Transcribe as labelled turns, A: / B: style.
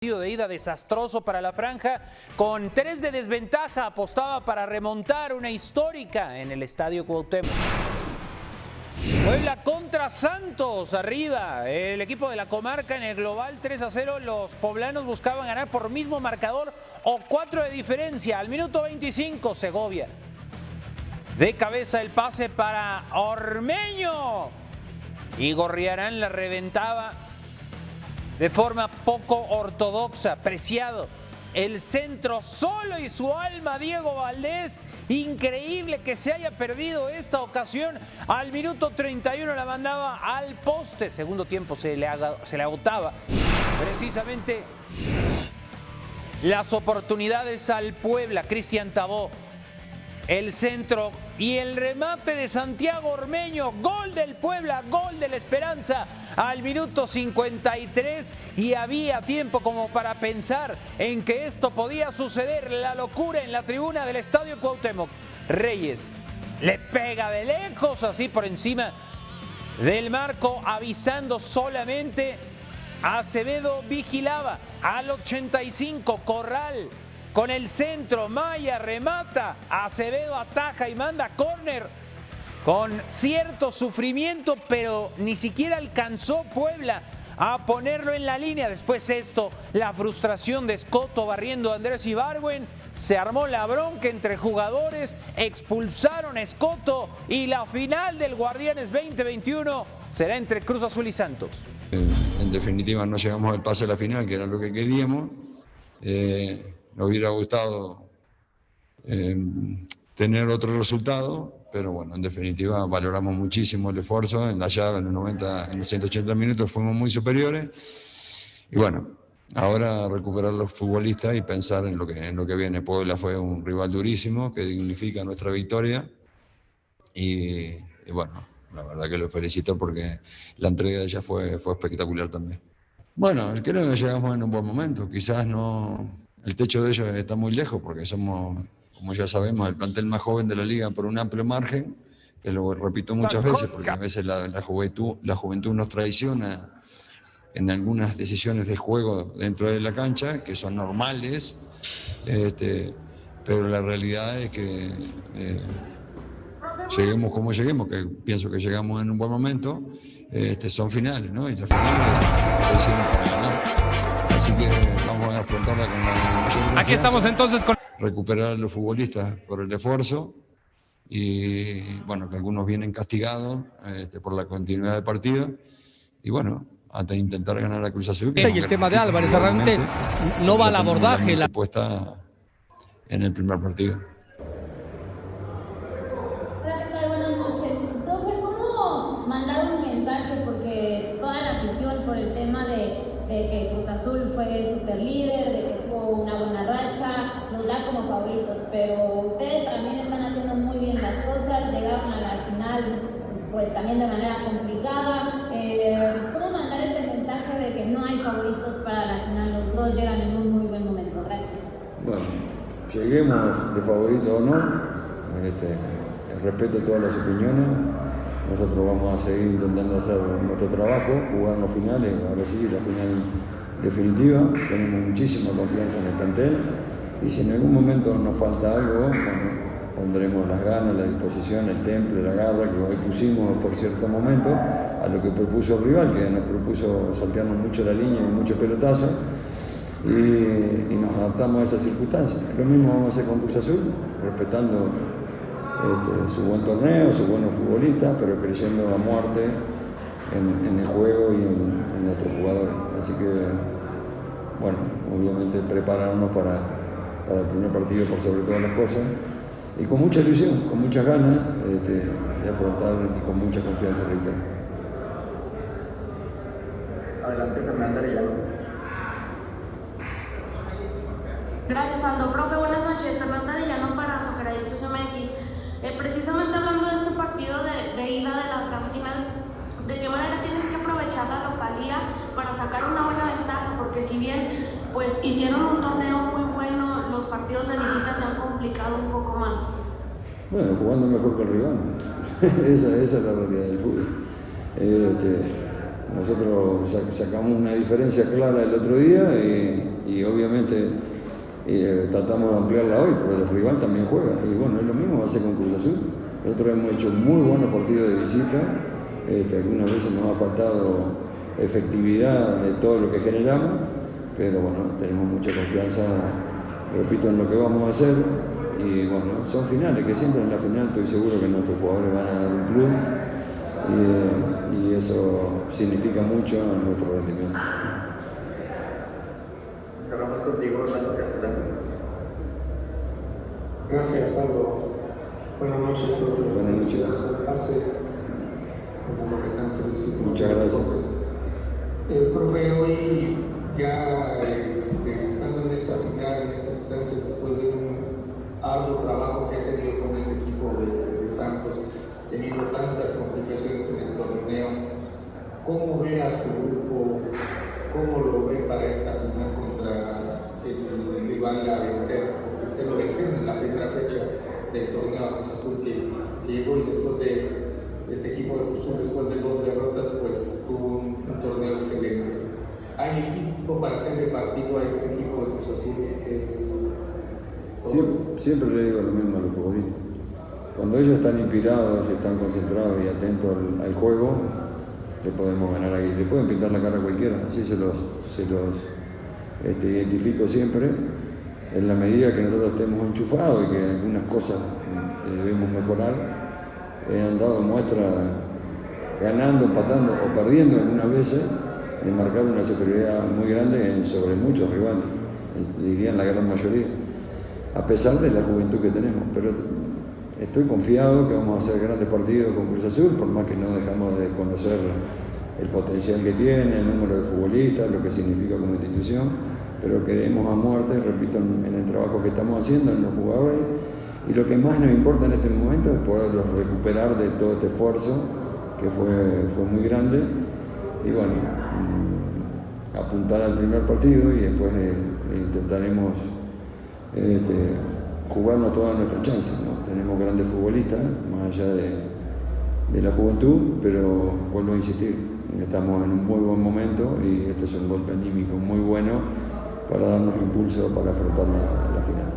A: partido de ida desastroso para la franja, con tres de desventaja apostaba para remontar una histórica en el Estadio Cuauhtémoc. Puebla contra Santos, arriba. El equipo de la comarca en el global 3 a 0. Los poblanos buscaban ganar por mismo marcador o cuatro de diferencia. Al minuto 25, Segovia. De cabeza el pase para Ormeño. Y Gorriarán la reventaba de forma poco ortodoxa. Preciado. El centro solo y su alma, Diego Valdés. Increíble que se haya perdido esta ocasión. Al minuto 31 la mandaba al poste. Segundo tiempo se le, se le agotaba. Precisamente las oportunidades al Puebla. Cristian Tabó el centro y el remate de Santiago Ormeño, gol del Puebla, gol de la Esperanza al minuto 53 y había tiempo como para pensar en que esto podía suceder, la locura en la tribuna del Estadio Cuauhtémoc. Reyes le pega de lejos, así por encima del marco, avisando solamente Acevedo vigilaba al 85, Corral con el centro, Maya remata, Acevedo ataja y manda córner con cierto sufrimiento, pero ni siquiera alcanzó Puebla a ponerlo en la línea. Después esto, la frustración de Escoto barriendo a Andrés Ibargüen, se armó la bronca entre jugadores, expulsaron a Escoto y la final del Guardianes 2021 será entre Cruz Azul y Santos.
B: En definitiva no llegamos al pase a la final, que era lo que queríamos. Eh, nos hubiera gustado eh, tener otro resultado, pero bueno, en definitiva valoramos muchísimo el esfuerzo. En la llave, en los 90, en los 180 minutos fuimos muy superiores. Y bueno, ahora recuperar los futbolistas y pensar en lo que, en lo que viene. Puebla fue un rival durísimo que dignifica nuestra victoria. Y, y bueno, la verdad que lo felicito porque la entrega de ella fue, fue espectacular también. Bueno, creo que llegamos en un buen momento. Quizás no, el techo de ellos está muy lejos porque somos, como ya sabemos, el plantel más joven de la liga por un amplio margen, que lo repito muchas veces porque a veces la, juventud, la juventud nos traiciona en algunas decisiones de juego dentro de la cancha, que son normales, este, pero la realidad es que eh, lleguemos como lleguemos, que pienso que llegamos en un buen momento, este, son finales, ¿no? Y las finales se hicieron para ganar. Así que vamos a afrontarla con la mayor
C: Aquí estamos entonces con...
B: Recuperar a los futbolistas por el esfuerzo y bueno, que algunos vienen castigados este, por la continuidad del partido y bueno, hasta intentar ganar la Cruz Azul.
C: Y el tema de Álvarez realmente no va al abordaje.
B: La puesta en el primer partido.
D: Buenas noches. Profe, ¿cómo mandar un mensaje? Porque toda la afición por el tema de de que Cruz Azul fue super líder, de que tuvo una buena racha, nos da como favoritos, pero ustedes también están haciendo muy bien las cosas, llegaron a la final pues también de manera complicada. Eh, ¿Cómo mandar este mensaje de que no hay favoritos para la final? Los dos llegan en un muy buen momento. Gracias.
B: Bueno, lleguemos de favorito o no, este, respeto todas las opiniones. Nosotros vamos a seguir intentando hacer nuestro trabajo, jugar los finales, ahora sí, la final definitiva. Tenemos muchísima confianza en el plantel y si en algún momento nos falta algo, bueno, pondremos las ganas, la disposición, el temple, la garra que hoy pusimos por cierto momento a lo que propuso el rival, que nos propuso saltearnos mucho la línea y mucho pelotazo y, y nos adaptamos a esas circunstancias. Lo mismo vamos a hacer con Cruz Azul, respetando este, su buen torneo, su buenos futbolistas, pero creyendo a muerte en, el juego y en, nuestros jugadores. Así que, bueno, obviamente prepararnos para, el primer partido por sobre todas las cosas y con mucha ilusión, con muchas ganas este, de afrontar y con mucha confianza, reitero.
E: Adelante, Fernanda Arellano.
F: Gracias, Aldo. Profe, buenas noches. Fernanda Arellano para Socrates MX. Eh, precisamente hablando de este partido de, ida de la gran final, ¿de qué manera tienen que aprovechar la localía para sacar una buena ventaja? Porque si bien pues hicieron un torneo muy bueno, los partidos de visita se han complicado un poco más.
B: Bueno, jugando mejor que el rival. esa, esa, es la realidad del fútbol. Este, nosotros sacamos una diferencia clara el otro día y obviamente eh, tratamos de ampliarla hoy, pero el rival también juega. Y bueno, es lo mismo va a ser con Cruz Azul. Nosotros hemos hecho muy buenos partidos de visita, este, algunas veces nos ha faltado efectividad de todo lo que generamos, pero bueno, tenemos mucha confianza, repito, en lo que vamos a hacer. Y bueno, son finales, que siempre en la final estoy seguro que nuestros jugadores van a dar un club y, y eso significa mucho en nuestro rendimiento.
E: Cerramos contigo, Orlando Castellano.
G: Gracias, Aldo. Buenas noches, profe.
B: Buenas noches.
G: Hace como lo que están haciendo
B: Muchas gracias.
G: El profe, hoy ya este, estando en esta final, en estas instancias, después de un arduo trabajo que ha tenido con este equipo de, de Santos, teniendo tantas complicaciones en el torneo, ¿cómo ve a su grupo? ¿Cómo lo ve para esta final el, el rival a vencer? Usted lo venció en la primera fecha del torneo a Cruz Azul que, llegó y después de este equipo de Cruz Azul, después de dos derrotas, pues tuvo un, torneo excelente. ¿Hay equipo para hacerle partido a este equipo de Cruz Azul? Este,
B: Siempre, le digo lo mismo a los futbolistas. Cuando ellos están inspirados, están concentrados y atentos al, al juego, le podemos ganar aquí. Le pueden pintar la cara a cualquiera, así se los, se los este, identifico siempre. En la medida que nosotros estemos enchufados y que algunas cosas eh, debemos mejorar, eh, han dado muestra ganando, empatando o perdiendo algunas veces de marcar una superioridad muy grande sobre muchos rivales, diría en la gran mayoría, a pesar de la juventud que tenemos. Pero estoy confiado que vamos a hacer grandes partidos con Cruz Azul, por más que no dejamos de conocer el potencial que tiene, el número de futbolistas, lo que significa como institución, pero queremos a muerte, repito, en, el trabajo que estamos haciendo, en los jugadores, y lo que más nos importa en este momento es poderlos recuperar de todo este esfuerzo, que fue, fue muy grande, y bueno, mm, apuntar al primer partido y después eh, intentaremos este, jugarnos todas nuestras chances. Tenemos grandes futbolistas, más allá de, de la juventud, pero vuelvo a insistir, estamos en un muy buen momento y este es un golpe anímico muy bueno para darnos impulso para afrontar la, final.